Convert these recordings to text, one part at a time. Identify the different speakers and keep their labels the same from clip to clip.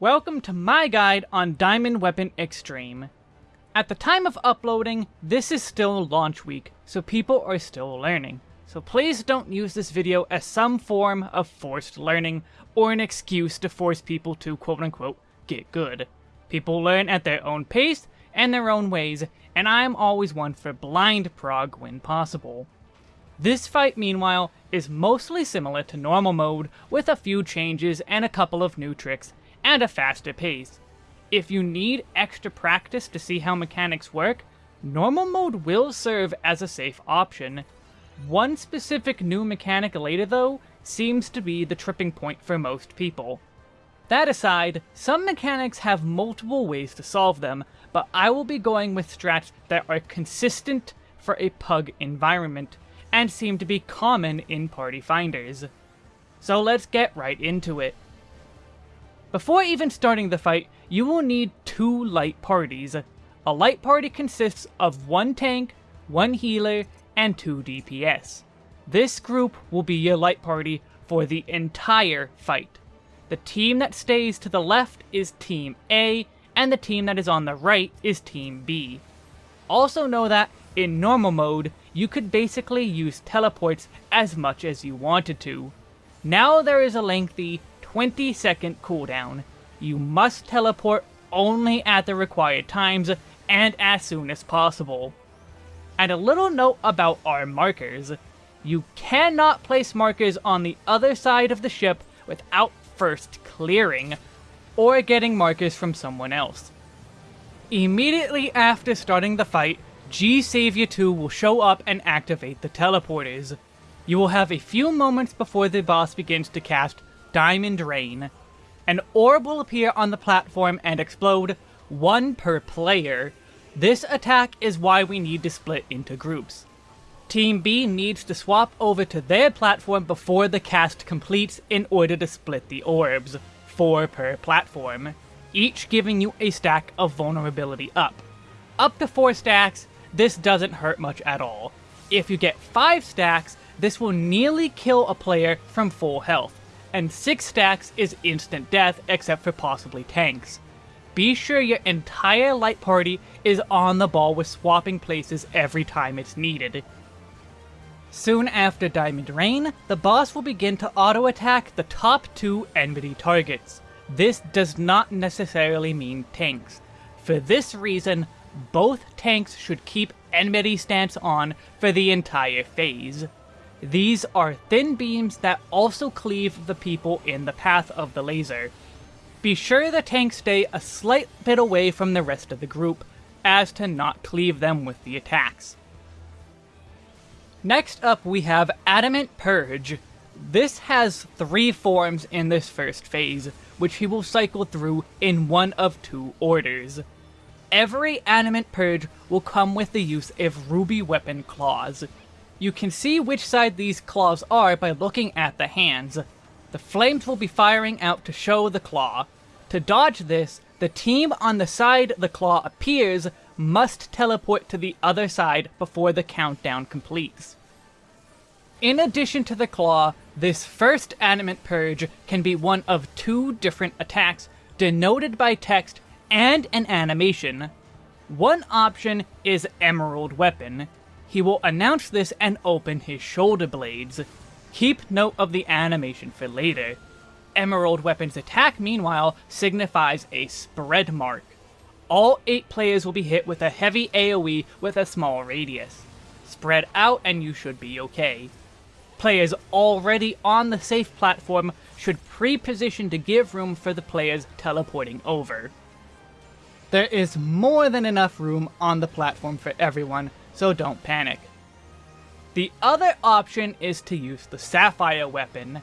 Speaker 1: Welcome to my guide on Diamond Weapon Extreme. At the time of uploading, this is still launch week, so people are still learning. So please don't use this video as some form of forced learning, or an excuse to force people to quote-unquote get good. People learn at their own pace and their own ways, and I am always one for blind prog when possible. This fight, meanwhile, is mostly similar to normal mode, with a few changes and a couple of new tricks, and a faster pace. If you need extra practice to see how mechanics work, normal mode will serve as a safe option. One specific new mechanic later though, seems to be the tripping point for most people. That aside, some mechanics have multiple ways to solve them, but I will be going with strats that are consistent for a pug environment, and seem to be common in party finders. So let's get right into it. Before even starting the fight, you will need two light parties. A light party consists of one tank, one healer, and two DPS. This group will be your light party for the entire fight. The team that stays to the left is Team A, and the team that is on the right is Team B. Also know that, in normal mode, you could basically use teleports as much as you wanted to. Now there is a lengthy 20 second cooldown. You must teleport only at the required times, and as soon as possible. And a little note about our markers. You cannot place markers on the other side of the ship without first clearing, or getting markers from someone else. Immediately after starting the fight, G Savior 2 will show up and activate the teleporters. You will have a few moments before the boss begins to cast Diamond Rain. An orb will appear on the platform and explode, one per player. This attack is why we need to split into groups. Team B needs to swap over to their platform before the cast completes in order to split the orbs, 4 per platform, each giving you a stack of vulnerability up. Up to 4 stacks, this doesn't hurt much at all. If you get 5 stacks, this will nearly kill a player from full health, and 6 stacks is instant death except for possibly tanks. Be sure your entire light party is on the ball with swapping places every time it's needed. Soon after Diamond Rain, the boss will begin to auto-attack the top two enmity targets. This does not necessarily mean tanks. For this reason, both tanks should keep enmity stance on for the entire phase. These are thin beams that also cleave the people in the path of the laser. Be sure the tanks stay a slight bit away from the rest of the group, as to not cleave them with the attacks. Next up we have Adamant Purge. This has three forms in this first phase, which he will cycle through in one of two orders. Every Adamant Purge will come with the use of Ruby Weapon Claws. You can see which side these claws are by looking at the hands. The flames will be firing out to show the claw. To dodge this, the team on the side the claw appears must teleport to the other side before the countdown completes. In addition to the claw, this first Adamant Purge can be one of two different attacks, denoted by text and an animation. One option is Emerald Weapon. He will announce this and open his shoulder blades. Keep note of the animation for later. Emerald Weapon's attack, meanwhile, signifies a spread mark. All 8 players will be hit with a heavy AoE with a small radius. Spread out and you should be okay. Players already on the safe platform should pre-position to give room for the players teleporting over. There is more than enough room on the platform for everyone, so don't panic. The other option is to use the Sapphire weapon.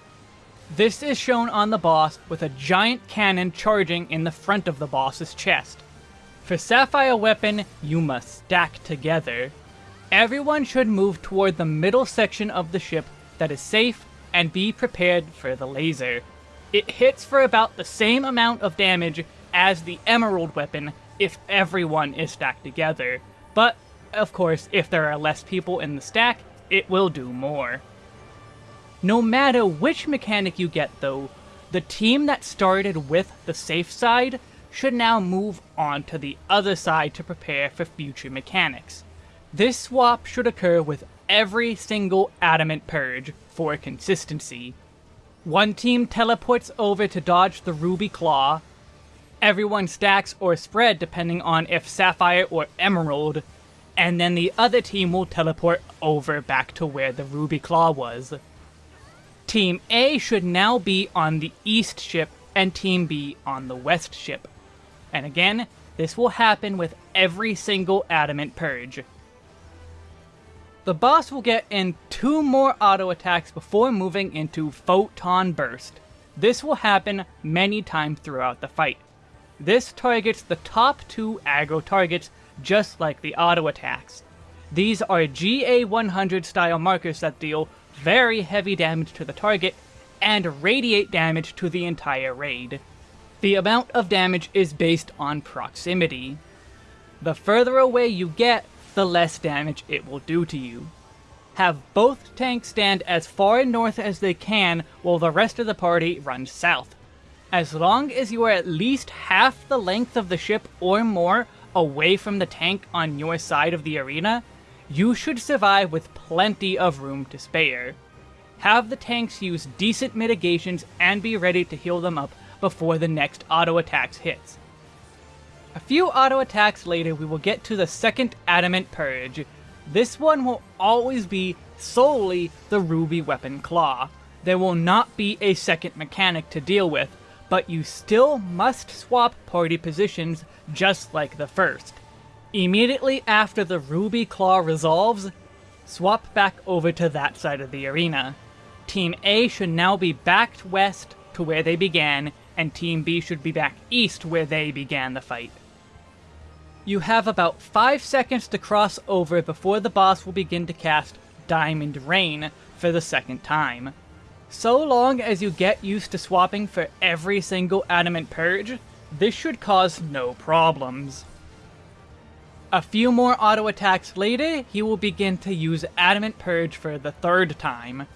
Speaker 1: This is shown on the boss with a giant cannon charging in the front of the boss's chest. For Sapphire weapon, you must stack together. Everyone should move toward the middle section of the ship that is safe and be prepared for the laser. It hits for about the same amount of damage as the Emerald weapon if everyone is stacked together, but of course if there are less people in the stack, it will do more. No matter which mechanic you get though, the team that started with the safe side should now move on to the other side to prepare for future mechanics. This swap should occur with every single Adamant Purge for consistency. One team teleports over to dodge the Ruby Claw, everyone stacks or spread depending on if Sapphire or Emerald, and then the other team will teleport over back to where the Ruby Claw was. Team A should now be on the east ship and Team B on the west ship. And again, this will happen with every single Adamant Purge. The boss will get in two more auto attacks before moving into Photon Burst. This will happen many times throughout the fight. This targets the top two aggro targets just like the auto attacks. These are GA100 style markers that deal very heavy damage to the target and radiate damage to the entire raid. The amount of damage is based on proximity. The further away you get, the less damage it will do to you. Have both tanks stand as far north as they can while the rest of the party runs south. As long as you are at least half the length of the ship or more away from the tank on your side of the arena, you should survive with plenty of room to spare. Have the tanks use decent mitigations and be ready to heal them up before the next auto attacks hits. A few auto attacks later we will get to the second Adamant Purge. This one will always be solely the Ruby Weapon Claw. There will not be a second mechanic to deal with, but you still must swap party positions just like the first. Immediately after the Ruby Claw resolves, swap back over to that side of the arena. Team A should now be backed west to where they began, and Team B should be back east where they began the fight. You have about 5 seconds to cross over before the boss will begin to cast Diamond Rain for the second time. So long as you get used to swapping for every single Adamant Purge, this should cause no problems. A few more auto attacks later, he will begin to use Adamant Purge for the third time.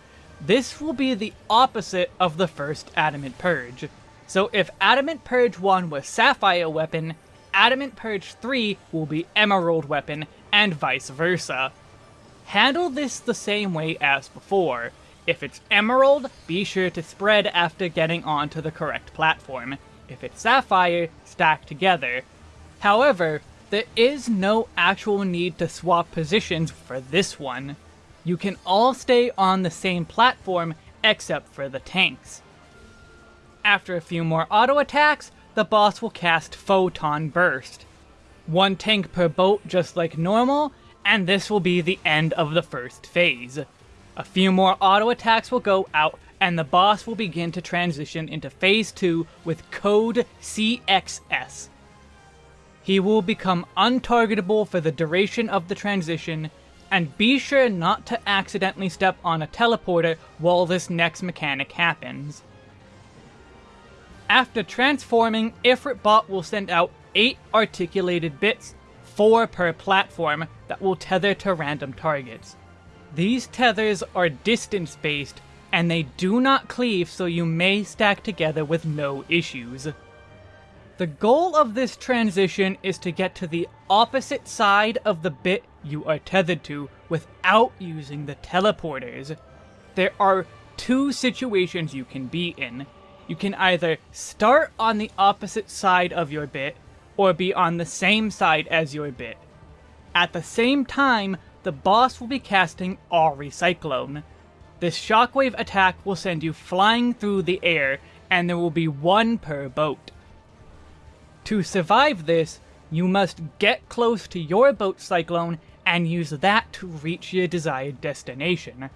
Speaker 1: This will be the opposite of the first Adamant Purge. So if Adamant Purge 1 was Sapphire weapon, Adamant Purge 3 will be Emerald weapon, and vice versa. Handle this the same way as before. If it's Emerald, be sure to spread after getting onto the correct platform. If it's Sapphire, stack together. However, there is no actual need to swap positions for this one. You can all stay on the same platform except for the tanks. After a few more auto attacks, the boss will cast Photon Burst. One tank per boat just like normal, and this will be the end of the first phase. A few more auto attacks will go out, and the boss will begin to transition into Phase 2 with code CXS. He will become untargetable for the duration of the transition, and be sure not to accidentally step on a teleporter while this next mechanic happens. After transforming, Ifritbot will send out 8 articulated bits, 4 per platform, that will tether to random targets. These tethers are distance-based, and they do not cleave so you may stack together with no issues. The goal of this transition is to get to the opposite side of the bit you are tethered to without using the teleporters. There are two situations you can be in you can either start on the opposite side of your bit, or be on the same side as your bit. At the same time, the boss will be casting Auri Cyclone. This shockwave attack will send you flying through the air, and there will be one per boat. To survive this, you must get close to your boat Cyclone and use that to reach your desired destination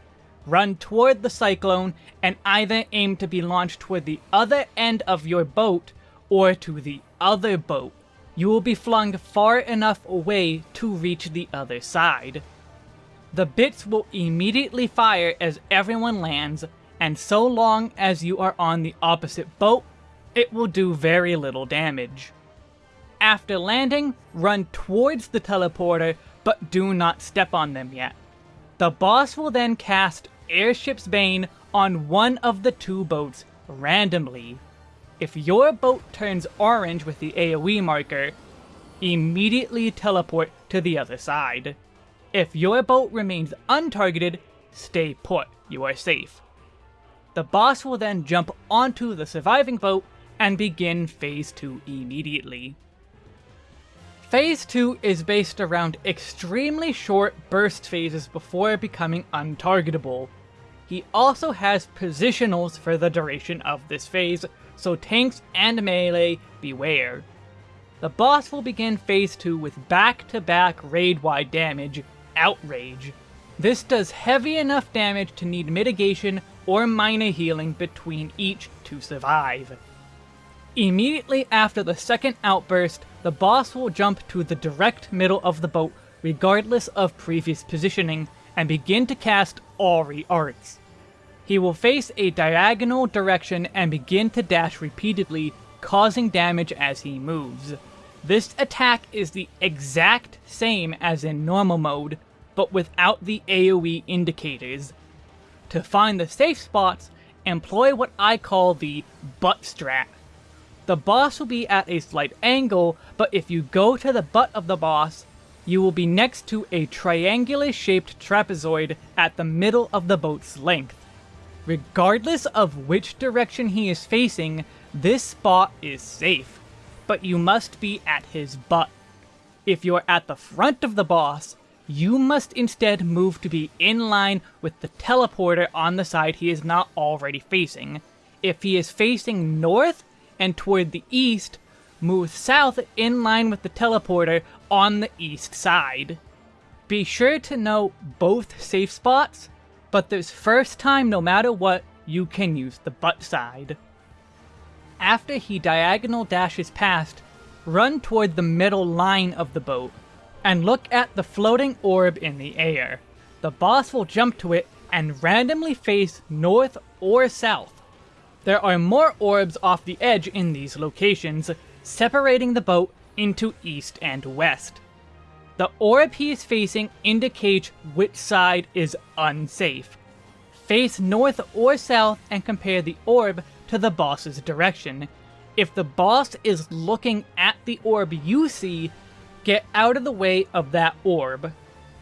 Speaker 1: run toward the cyclone, and either aim to be launched toward the other end of your boat or to the other boat. You will be flung far enough away to reach the other side. The bits will immediately fire as everyone lands, and so long as you are on the opposite boat, it will do very little damage. After landing, run towards the teleporter, but do not step on them yet. The boss will then cast Airship's Bane on one of the two boats randomly. If your boat turns orange with the AoE marker, immediately teleport to the other side. If your boat remains untargeted, stay put, you are safe. The boss will then jump onto the surviving boat and begin Phase 2 immediately. Phase 2 is based around extremely short burst phases before becoming untargetable. He also has positionals for the duration of this phase, so tanks and melee beware. The boss will begin Phase 2 with back-to-back raid-wide damage, Outrage. This does heavy enough damage to need mitigation or minor healing between each to survive. Immediately after the second outburst, the boss will jump to the direct middle of the boat regardless of previous positioning, and begin to cast Auri Arts. He will face a diagonal direction and begin to dash repeatedly, causing damage as he moves. This attack is the exact same as in normal mode, but without the AoE indicators. To find the safe spots, employ what I call the butt strat. The boss will be at a slight angle, but if you go to the butt of the boss, you will be next to a triangular-shaped trapezoid at the middle of the boat's length. Regardless of which direction he is facing, this spot is safe, but you must be at his butt. If you're at the front of the boss, you must instead move to be in line with the teleporter on the side he is not already facing. If he is facing north, and toward the east, move south in line with the teleporter on the east side. Be sure to know both safe spots, but this first time no matter what, you can use the butt side. After he diagonal dashes past, run toward the middle line of the boat, and look at the floating orb in the air. The boss will jump to it and randomly face north or south. There are more orbs off the edge in these locations, separating the boat into east and west. The orb he is facing indicates which side is unsafe. Face north or south and compare the orb to the boss's direction. If the boss is looking at the orb you see, get out of the way of that orb.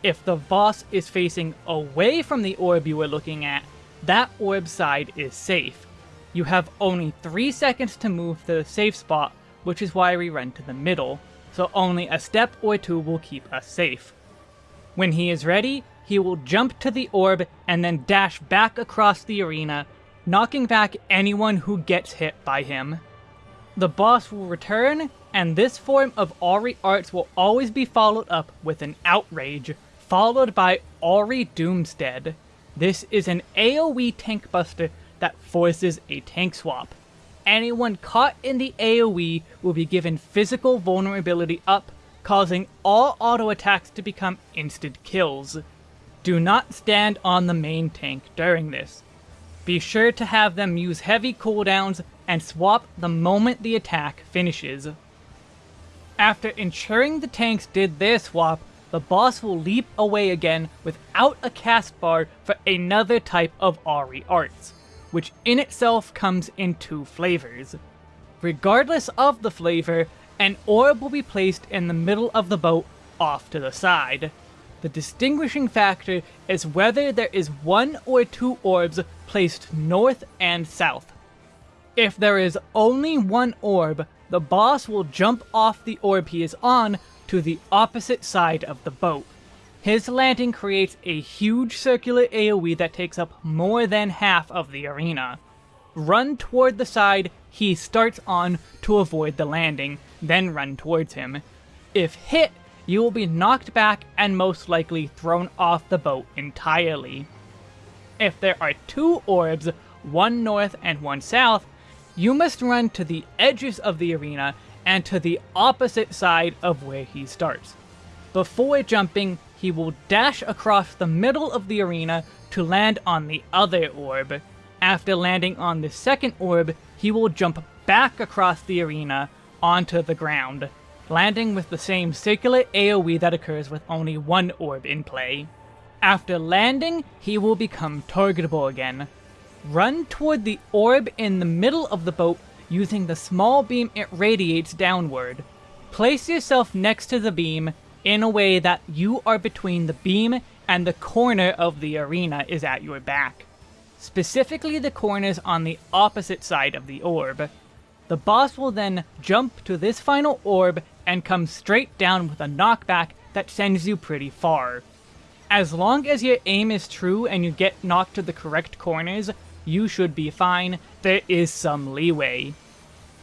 Speaker 1: If the boss is facing away from the orb you are looking at, that orb side is safe. You have only 3 seconds to move to the safe spot, which is why we run to the middle, so only a step or two will keep us safe. When he is ready, he will jump to the orb and then dash back across the arena, knocking back anyone who gets hit by him. The boss will return, and this form of Auri Arts will always be followed up with an Outrage, followed by Auri Doomstead. This is an AoE tank buster that forces a tank swap. Anyone caught in the AoE will be given physical vulnerability up, causing all auto attacks to become instant kills. Do not stand on the main tank during this. Be sure to have them use heavy cooldowns and swap the moment the attack finishes. After ensuring the tanks did their swap, the boss will leap away again without a cast bar for another type of Auri arts which in itself comes in two flavors. Regardless of the flavor, an orb will be placed in the middle of the boat off to the side. The distinguishing factor is whether there is one or two orbs placed north and south. If there is only one orb, the boss will jump off the orb he is on to the opposite side of the boat. His landing creates a huge circular AoE that takes up more than half of the arena. Run toward the side he starts on to avoid the landing, then run towards him. If hit, you will be knocked back and most likely thrown off the boat entirely. If there are two orbs, one north and one south, you must run to the edges of the arena and to the opposite side of where he starts. Before jumping, he will dash across the middle of the arena to land on the other orb. After landing on the second orb, he will jump back across the arena onto the ground, landing with the same circular AoE that occurs with only one orb in play. After landing, he will become targetable again. run toward the orb in the middle of the boat using the small beam it radiates downward. Place yourself next to the beam in a way that you are between the beam and the corner of the arena is at your back. Specifically the corners on the opposite side of the orb. The boss will then jump to this final orb and come straight down with a knockback that sends you pretty far. As long as your aim is true and you get knocked to the correct corners, you should be fine, there is some leeway.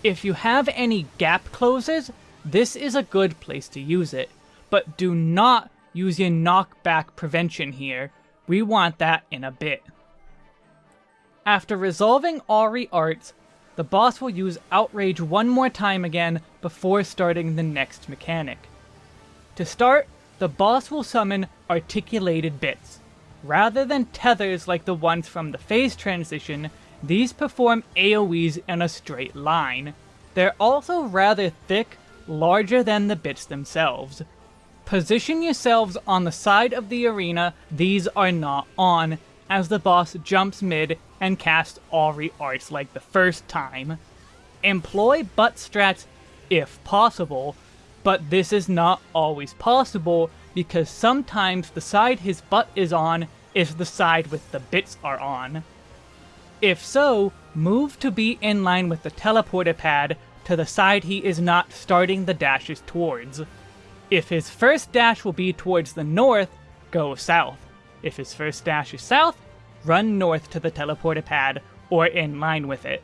Speaker 1: If you have any gap closes, this is a good place to use it, but do not use your knockback prevention here, we want that in a bit. After resolving Auri Arts, the boss will use Outrage one more time again before starting the next mechanic. To start, the boss will summon Articulated Bits. Rather than tethers like the ones from the phase transition, these perform AoEs in a straight line. They're also rather thick, larger than the bits themselves. Position yourselves on the side of the arena these are not on, as the boss jumps mid and casts Auri Arts like the first time. Employ butt strats if possible, but this is not always possible because sometimes the side his butt is on is the side with the bits are on. If so, move to be in line with the teleporter pad to the side he is not starting the dashes towards. If his first dash will be towards the north, go south. If his first dash is south, run north to the teleporter pad, or in line with it.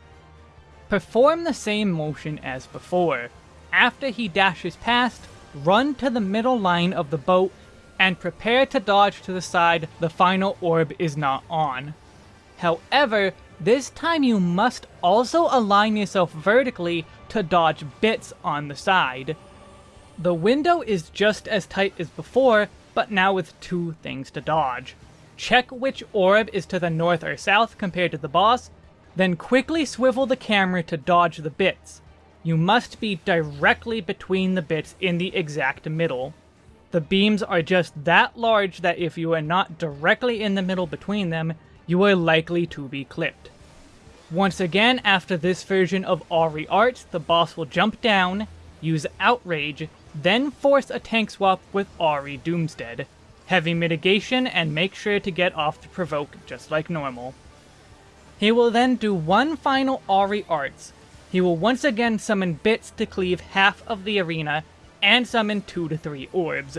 Speaker 1: Perform the same motion as before. After he dashes past, run to the middle line of the boat and prepare to dodge to the side the final orb is not on. However, this time you must also align yourself vertically to dodge bits on the side. The window is just as tight as before, but now with two things to dodge. Check which orb is to the north or south compared to the boss, then quickly swivel the camera to dodge the bits. You must be directly between the bits in the exact middle. The beams are just that large that if you are not directly in the middle between them, you are likely to be clipped. Once again, after this version of Auri Arts, the boss will jump down, use Outrage, then force a tank swap with Auri Doomstead. Heavy mitigation and make sure to get off the provoke just like normal. He will then do one final Auri Arts. He will once again summon bits to cleave half of the arena and summon 2 to 3 orbs.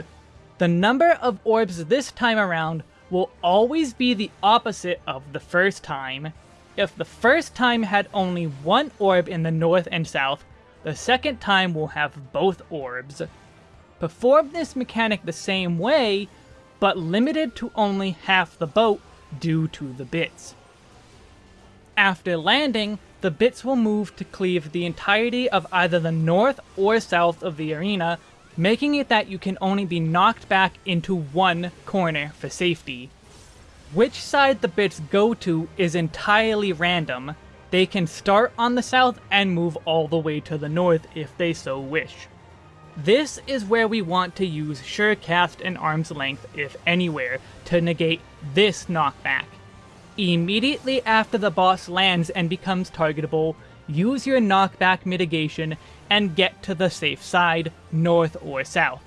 Speaker 1: The number of orbs this time around will always be the opposite of the first time. If the first time had only one orb in the north and south, the second time will have both orbs. Perform this mechanic the same way, but limited to only half the boat due to the bits. After landing, the bits will move to cleave the entirety of either the north or south of the arena, making it that you can only be knocked back into one corner for safety. Which side the bits go to is entirely random. They can start on the south and move all the way to the north if they so wish. This is where we want to use Surecast and Arm's Length, if anywhere, to negate this knockback. Immediately after the boss lands and becomes targetable, use your knockback mitigation and get to the safe side, north or south.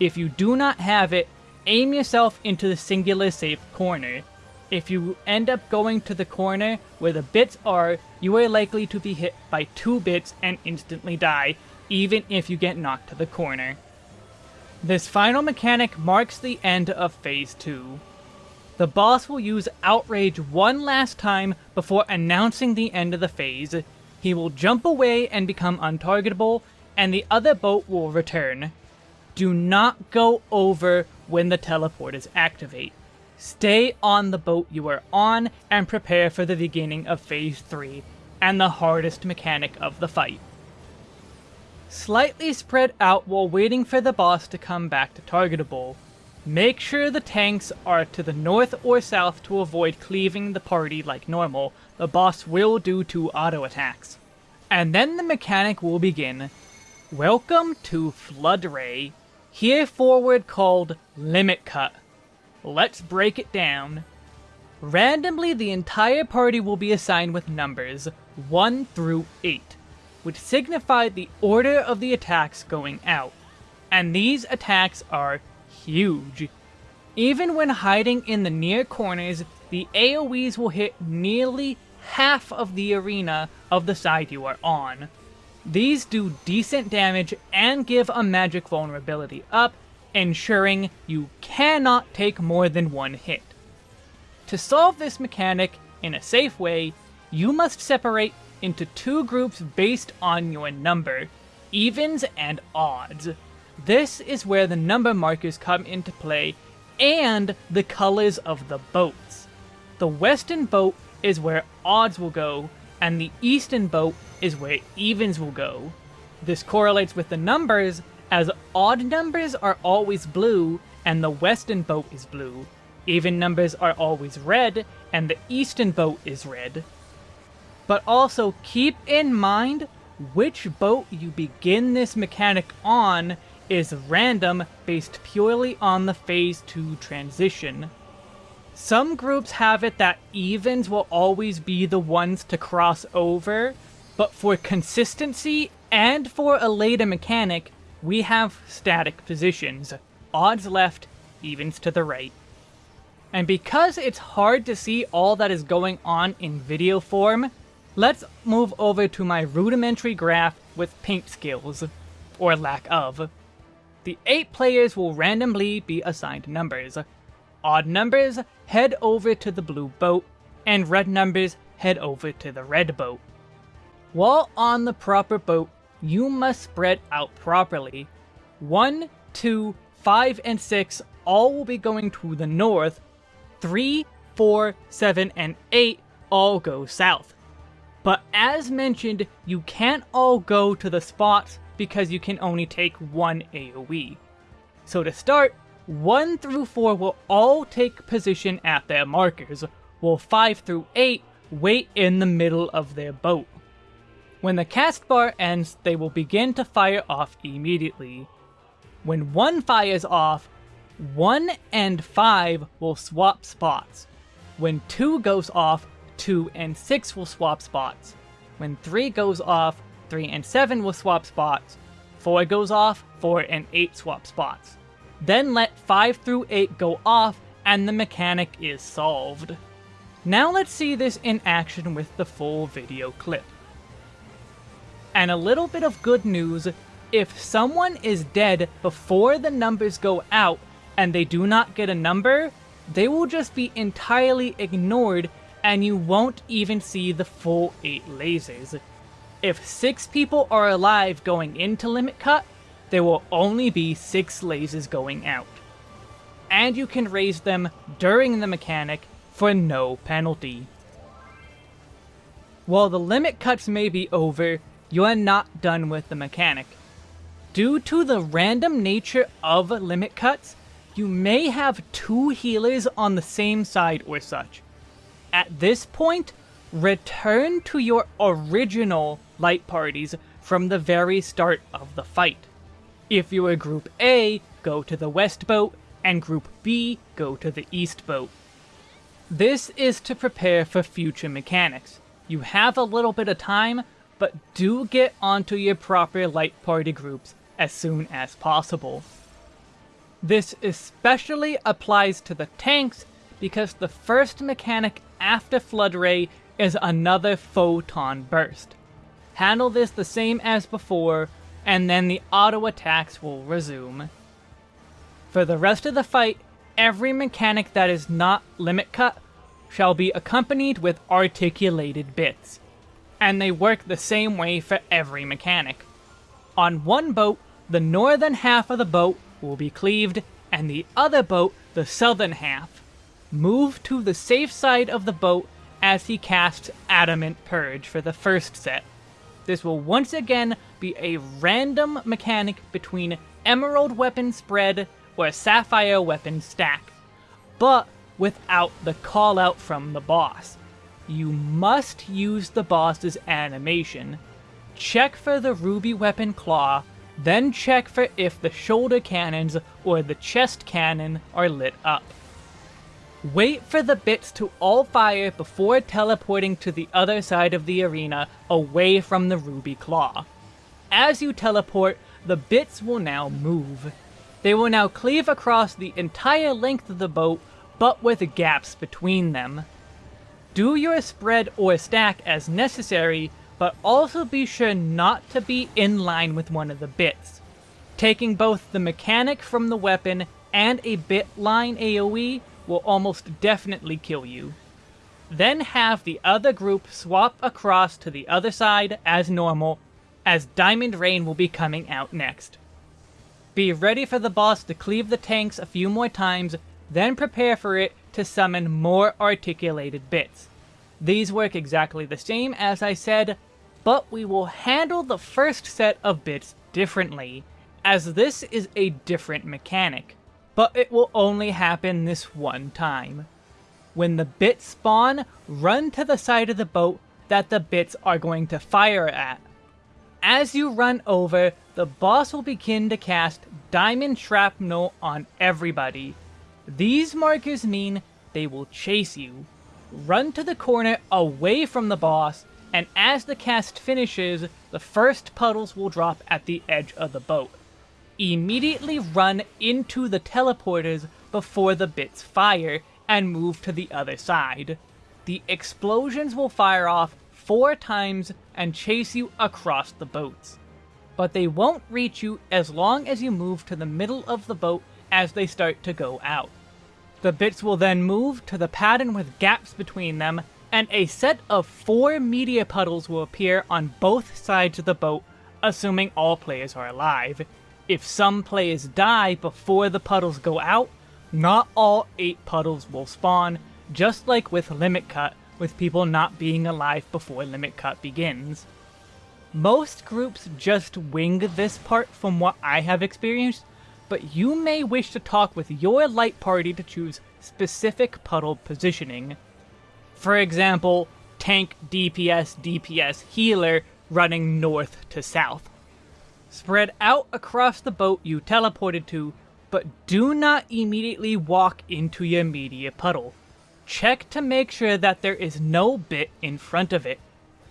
Speaker 1: If you do not have it, aim yourself into the singular safe corner. If you end up going to the corner where the bits are, you are likely to be hit by two bits and instantly die, even if you get knocked to the corner. This final mechanic marks the end of Phase 2. The boss will use Outrage one last time before announcing the end of the phase. He will jump away and become untargetable, and the other boat will return. Do not go over when the teleport is activate. Stay on the boat you are on and prepare for the beginning of Phase 3, and the hardest mechanic of the fight. Slightly spread out while waiting for the boss to come back to targetable. Make sure the tanks are to the north or south to avoid cleaving the party like normal. The boss will do two auto attacks. And then the mechanic will begin. Welcome to Flood Ray, here forward called Limit Cut. Let's break it down. randomly the entire party will be assigned with numbers 1 through 8, which signify the order of the attacks going out. And these attacks are huge. Even when hiding in the near corners, the AoEs will hit nearly half of the arena of the side you are on. These do decent damage and give a magic vulnerability up, ensuring you cannot take more than one hit. To solve this mechanic in a safe way, you must separate into two groups based on your number, evens and odds. This is where the number markers come into play and the colors of the boats. The western boat is where odds will go, and the eastern boat is where evens will go. This correlates with the numbers, as odd numbers are always blue, and the western boat is blue. Even numbers are always red, and the eastern boat is red. But also keep in mind which boat you begin this mechanic on is random based purely on the Phase 2 transition. Some groups have it that evens will always be the ones to cross over, but for consistency and for a later mechanic, we have static positions. Odds left, evens to the right. And because it's hard to see all that is going on in video form, let's move over to my rudimentary graph with paint skills, or lack of. The 8 players will randomly be assigned numbers. Odd numbers head over to the blue boat, and red numbers head over to the red boat. While on the proper boat, you must spread out properly. 1, 2, 5, and 6 all will be going to the north, 3, 4, 7, and 8 all go south. But as mentioned, you can't all go to the spots because you can only take one AoE. So to start, 1 through 4 will all take position at their markers, while 5 through 8 wait in the middle of their boat. When the cast bar ends, they will begin to fire off immediately. When 1 fires off, 1 and 5 will swap spots. When 2 goes off, 2 and 6 will swap spots. When 3 goes off, 3 and 7 will swap spots. 4 goes off, 4 and 8 swap spots. Then let 5 through 8 go off and the mechanic is solved. Now let's see this in action with the full video clip. And a little bit of good news, if someone is dead before the numbers go out and they do not get a number, they will just be entirely ignored and you won't even see the full 8 lasers. If 6 people are alive going into Limit Cut, there will only be 6 lasers going out. And you can raise them during the mechanic for no penalty. While the limit cuts may be over, you are not done with the mechanic. Due to the random nature of limit cuts, you may have two healers on the same side or such. At this point, return to your original light parties from the very start of the fight. If you are Group A, go to the west boat, and Group B, go to the east boat. This is to prepare for future mechanics. You have a little bit of time, but do get onto your proper light party groups as soon as possible. This especially applies to the tanks because the first mechanic after Flood Ray is another Photon Burst. Handle this the same as before, and then the auto attacks will resume. For the rest of the fight, every mechanic that is not limit cut shall be accompanied with articulated bits, and they work the same way for every mechanic. On one boat, the northern half of the boat will be cleaved, and the other boat, the southern half. Move to the safe side of the boat as he casts Adamant Purge for the first set. This will once again be a random mechanic between Emerald Weapon Spread or Sapphire Weapon Stack, but without the call out from the boss. You must use the boss's animation. Check for the Ruby Weapon Claw, then check for if the shoulder cannons or the chest cannon are lit up. Wait for the bits to all fire before teleporting to the other side of the arena away from the Ruby Claw. As you teleport, the bits will now move. They will now cleave across the entire length of the boat, but with gaps between them. Do your spread or stack as necessary, but also be sure not to be in line with one of the bits. Taking both the mechanic from the weapon and a bit line AoE will almost definitely kill you. Then have the other group swap across to the other side as normal, as Diamond Rain will be coming out next. Be ready for the boss to cleave the tanks a few more times, then prepare for it to summon more articulated bits. These work exactly the same as I said, but we will handle the first set of bits differently, as this is a different mechanic but it will only happen this one time. When the bits spawn, run to the side of the boat that the bits are going to fire at. As you run over, the boss will begin to cast Diamond Shrapnel on everybody. These markers mean they will chase you. Run to the corner away from the boss, and as the cast finishes, the first puddles will drop at the edge of the boat immediately run into the teleporters before the bits fire and move to the other side. The explosions will fire off four times and chase you across the boats. But they won't reach you as long as you move to the middle of the boat as they start to go out. The bits will then move to the pattern with gaps between them, and a set of four media puddles will appear on both sides of the boat, assuming all players are alive, if some players die before the puddles go out, not all 8 puddles will spawn, just like with Limit Cut, with people not being alive before Limit Cut begins. Most groups just wing this part from what I have experienced, but you may wish to talk with your light party to choose specific puddle positioning. For example, tank, DPS, DPS, healer running north to south. Spread out across the boat you teleported to, but do not immediately walk into your media puddle. Check to make sure that there is no bit in front of it.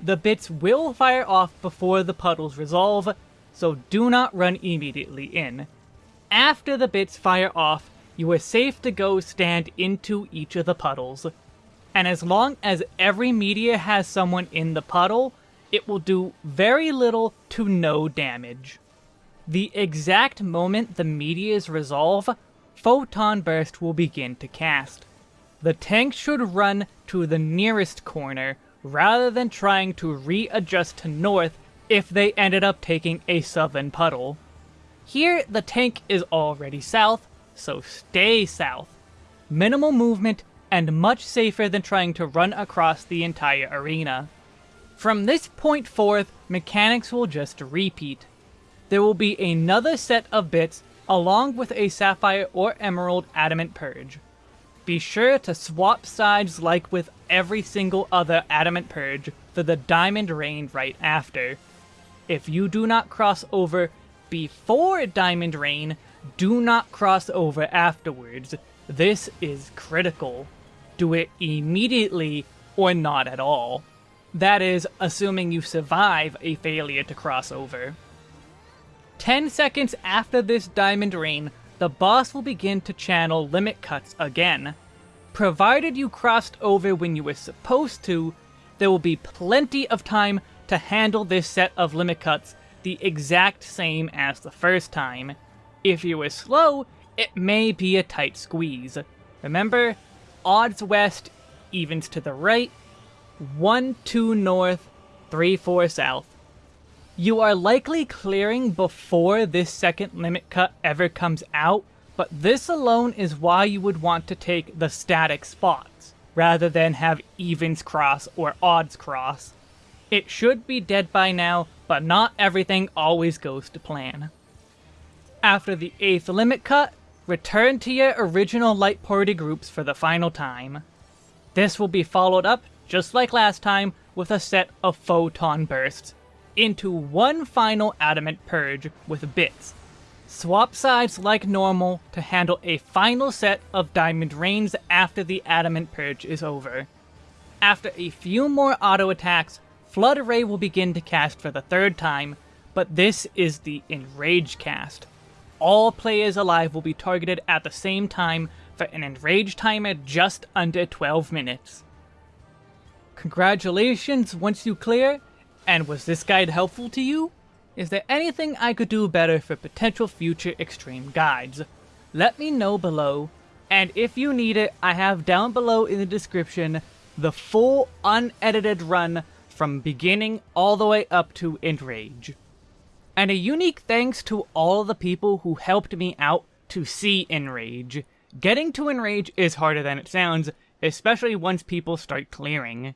Speaker 1: The bits will fire off before the puddles resolve, so do not run immediately in. After the bits fire off, you are safe to go stand into each of the puddles. And as long as every media has someone in the puddle, it will do very little to no damage. The exact moment the medias resolve, Photon Burst will begin to cast. The tank should run to the nearest corner, rather than trying to readjust to north if they ended up taking a southern puddle. Here, the tank is already south, so stay south. Minimal movement, and much safer than trying to run across the entire arena. From this point forth, mechanics will just repeat. There will be another set of bits along with a Sapphire or Emerald Adamant Purge. Be sure to swap sides like with every single other Adamant Purge for the Diamond Rain right after. If you do not cross over before Diamond Rain, do not cross over afterwards. This is critical. Do it immediately or not at all. That is, assuming you survive a failure to cross over. 10 seconds after this Diamond Rain, the boss will begin to channel limit cuts again. Provided you crossed over when you were supposed to, there will be plenty of time to handle this set of limit cuts the exact same as the first time. If you were slow, it may be a tight squeeze. Remember, odds west, evens to the right, 1 2 north, 3 4 south. You are likely clearing before this second limit cut ever comes out, but this alone is why you would want to take the static spots, rather than have evens cross or odds cross. It should be dead by now, but not everything always goes to plan. After the 8th limit cut, return to your original light party groups for the final time. This will be followed up just like last time, with a set of photon bursts, into one final adamant purge with bits. Swap sides like normal to handle a final set of Diamond Rains after the Adamant Purge is over. After a few more auto attacks, Flood Ray will begin to cast for the third time, but this is the Enrage cast. All players alive will be targeted at the same time for an Enrage timer just under 12 minutes. Congratulations once you clear, and was this guide helpful to you? Is there anything I could do better for potential future extreme guides? Let me know below, and if you need it, I have down below in the description the full unedited run from beginning all the way up to Enrage. And a unique thanks to all the people who helped me out to see Enrage. Getting to Enrage is harder than it sounds, especially once people start clearing.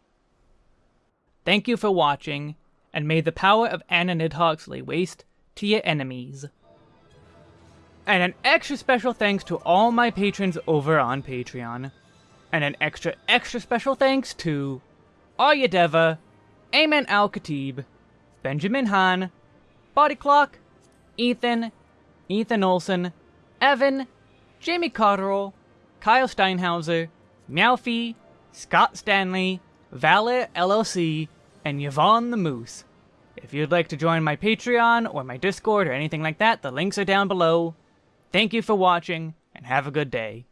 Speaker 1: Thank you for watching, and may the power of Anna Nidhoggs lay waste to your enemies. And an extra special thanks to all my patrons over on Patreon. And an extra extra special thanks to Arya Deva, Ayman Al-Khatib, Benjamin Han, Body Clock, Ethan, Ethan Olson, Evan, Jamie Cotterill, Kyle Steinhauser, Meowfie, Scott Stanley, Valor LLC, and Yvonne the Moose. If you'd like to join my Patreon or my Discord or anything like that, the links are down below. Thank you for watching, and have a good day.